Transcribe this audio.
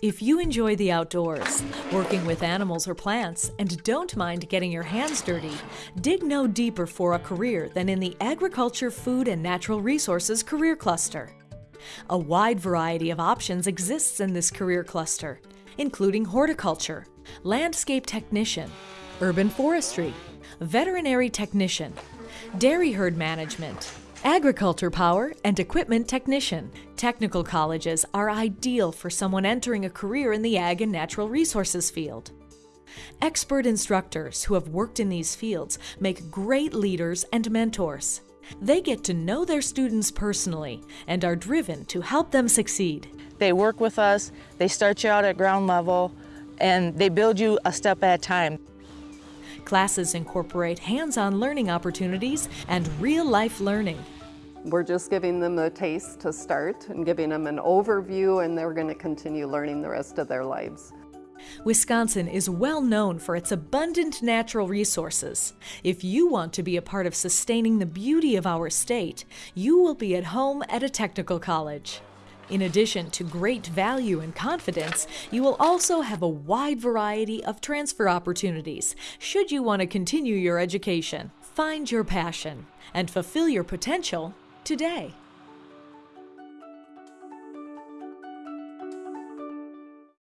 If you enjoy the outdoors, working with animals or plants, and don't mind getting your hands dirty, dig no deeper for a career than in the Agriculture, Food, and Natural Resources Career Cluster. A wide variety of options exists in this career cluster, including horticulture, landscape technician, urban forestry, veterinary technician, dairy herd management, agriculture power, and equipment technician. Technical colleges are ideal for someone entering a career in the ag and natural resources field. Expert instructors who have worked in these fields make great leaders and mentors. They get to know their students personally and are driven to help them succeed. They work with us, they start you out at ground level, and they build you a step at a time. Classes incorporate hands-on learning opportunities and real-life learning. We're just giving them a taste to start and giving them an overview and they're going to continue learning the rest of their lives. Wisconsin is well known for its abundant natural resources. If you want to be a part of sustaining the beauty of our state, you will be at home at a technical college. In addition to great value and confidence, you will also have a wide variety of transfer opportunities should you want to continue your education. Find your passion and fulfill your potential today.